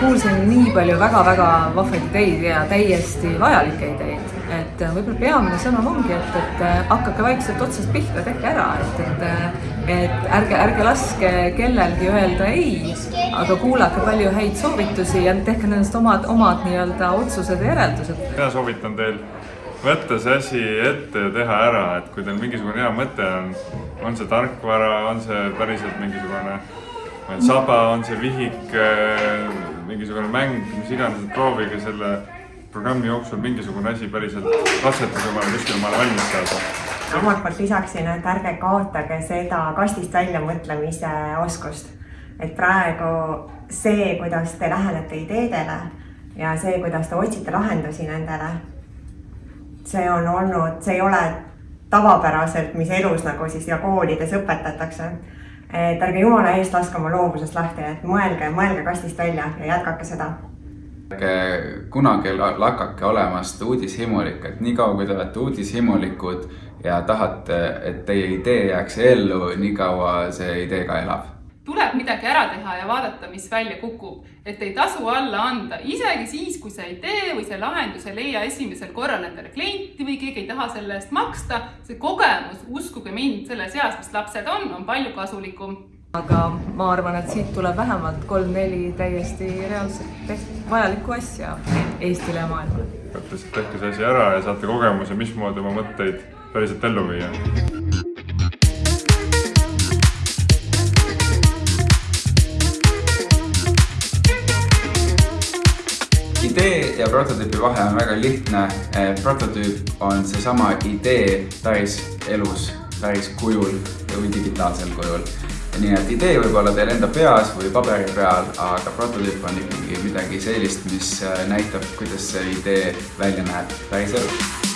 kuulsin nii palju väga-väga vahvaid ideid ja täiesti vajalikke ideid, et võib-olla peamine sõnum ongi, et, et hakake vaikselt otsast pihta, tehke ära, et, et, et ärge, ärge laske kellelgi öelda ei, aga kuulake palju häid soovitusi ja tehke nendest omad, omad nii-öelda otsused ja järeldused. mina soovitan teil võtta see asi ette ja teha ära, et kui teil mingisugune hea mõte on, on see tarkvara, on see päriselt mingisugune saba, on see vihik, mingisugune mäng, mis iganes, proovige selle programmi jooksul mingisugune asi päriselt katsetage omale kuskile maale valmis saada. omalt poolt lisaksin, et ärge kaotage seda kastist välja mõtlemise oskust. et praegu see, kuidas te lähenete ideedele ja see, kuidas te otsite lahendusi nendele, see on olnud, see ei ole tavapäraselt, mis elus nagu siis ja koolides õpetatakse et ärge jumala eest laske oma loovusest lahti, et mõelge, mõelge kastist välja ja jätkake seda. ärge kunagi lakake olemast uudishimulik, et niikaua kui te olete uudishimulikud ja tahate, et teie idee jääks ellu, niikaua see idee ka elab tuleb midagi ära teha ja vaadata, mis välja kukub. et ei tasu alla anda, isegi siis, kui see idee või see lahendus ei leia esimesel korral endale klienti või keegi ei taha selle eest maksta. see kogemus, uskuge mind, selles eas, mis lapsed on, on palju kasulikum. aga ma arvan, et siit tuleb vähemalt kolm-neli täiesti reaalselt vajalikku asja Eestile ja maailmale. lihtsalt tehke see asi ära ja saate kogemuse, mismoodi oma mõtteid päriselt ellu viia. Idee ja prototüübi vahe on väga lihtne. prototüüp on seesama idee päris elus, päris kujul või digitaalsel kujul. nii et idee võib olla teil enda peas või paberi peal, aga prototüüp on ikkagi midagi sellist, mis näitab, kuidas see idee välja näeb päriselus